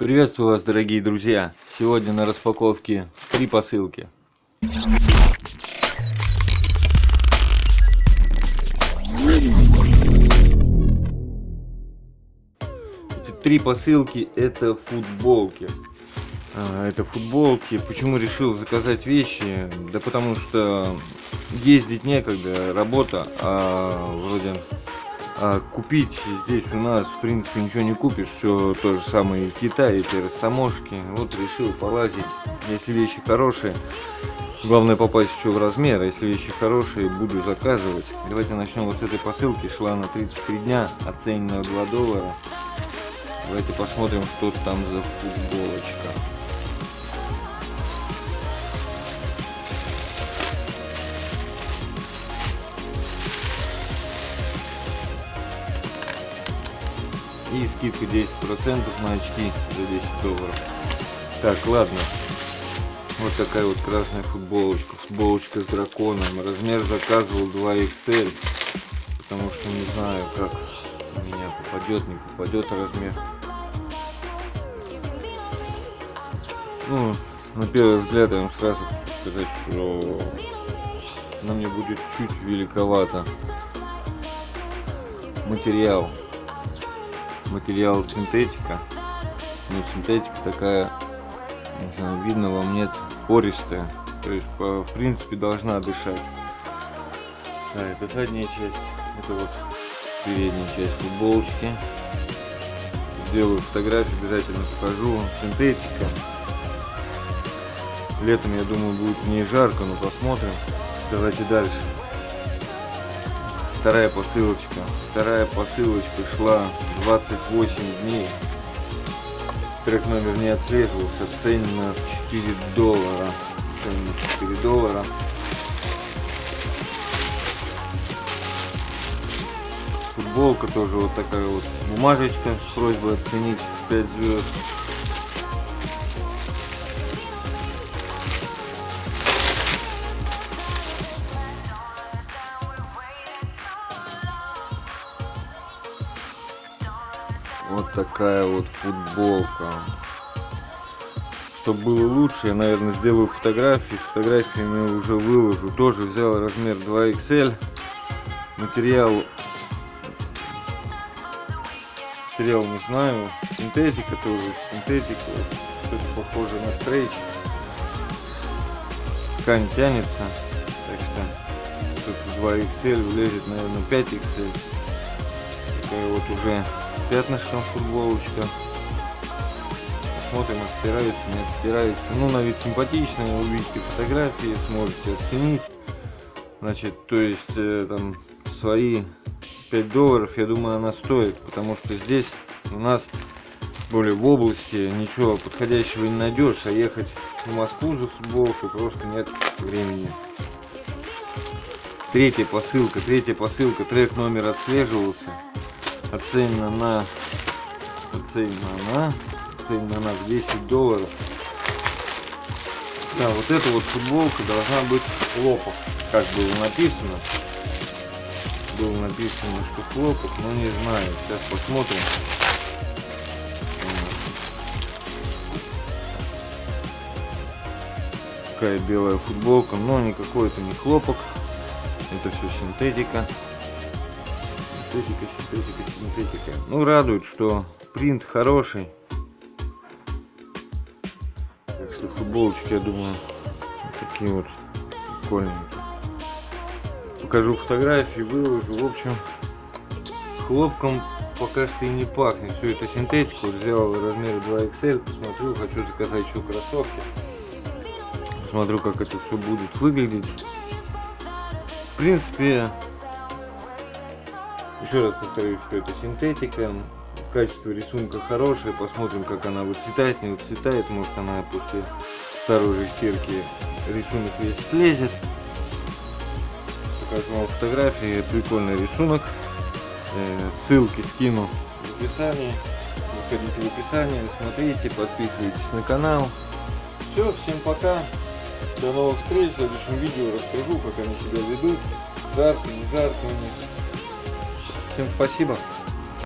Приветствую вас, дорогие друзья! Сегодня на распаковке три посылки. Эти три посылки это футболки. А, это футболки. Почему решил заказать вещи? Да потому что ездить некогда, работа, а вроде а купить здесь у нас, в принципе, ничего не купишь. Все то же самое и в Китае, эти растаможки. Вот решил полазить. Если вещи хорошие, главное попасть еще в размер. А если вещи хорошие, буду заказывать. Давайте начнем вот с этой посылки. Шла на 33 дня, оценена 2 доллара. Давайте посмотрим, что там за футболочка. И скидка 10% на очки за 10 долларов. Так, ладно. Вот такая вот красная футболочка. Футболочка с драконом. Размер заказывал 2XL. Потому что не знаю, как у меня попадет, не попадет размер. Ну, на первый взгляд я вам сразу хочу сказать, что она мне будет чуть великовато. Материал материал синтетика. Но ну, синтетика такая, не знаю, видно вам нет, пористая. То есть, по, в принципе, должна дышать. Да, это задняя часть. Это вот передняя часть футболочки. Сделаю фотографию, обязательно покажу. Синтетика. Летом, я думаю, будет в ней жарко, но посмотрим. Давайте дальше вторая посылочка. Вторая посылочка шла 28 дней. Трек номер не отслеживался. Цена 4 доллара. Цена 4 доллара. Футболка тоже вот такая вот бумажечка с просьбой оценить 5 звезд. Вот такая вот футболка. Чтобы было лучше, я, наверное, сделаю фотографии. С фотографиями уже выложу. Тоже взял размер 2XL. Материал... Материал не знаю. Синтетика тоже. Синтетика. Что-то похоже на стрейч. Ткань тянется. Так что тут 2XL влезет, наверное, 5XL. Такая вот уже пятнышком футболочка. Посмотрим, отстирается, не отстирается. Ну, на вид симпатичная, увидите фотографии, сможете оценить. Значит, то есть, э, там, свои 5 долларов, я думаю, она стоит, потому что здесь у нас, более в области, ничего подходящего не найдешь, а ехать в Москву за футболкой просто нет времени. Третья посылка, третья посылка, трек номер отслеживался оценена на оценена на оценена на 10 долларов. Да вот эта вот футболка должна быть хлопок как было написано. Было написано что хлопок но не знаю. Сейчас посмотрим. Такая белая футболка но никакой это не хлопок. Это все синтетика Синтетика, синтетика, синтетика. Ну, радует, что принт хороший. Так что футболочки, я думаю, вот такие вот прикольные. Покажу фотографии, выложу. В общем, хлопком пока что и не пахнет. Все это синтетика. Вот взял размер 2XL. Посмотрю, хочу заказать еще кроссовки. Посмотрю, как это все будет выглядеть. В принципе, еще раз повторюсь, что это синтетика. Качество рисунка хорошее. Посмотрим, как она выцветает, не выцветает. Может она после второй же стирки рисунок весь слезет. Покажу вам фотографии. Прикольный рисунок. Э, ссылки скину в описании. Заходите в описание, смотрите, подписывайтесь на канал. Все, всем пока. До новых встреч. В следующем видео расскажу, как они себя ведут. Жарко, не жарко у них. Всем спасибо.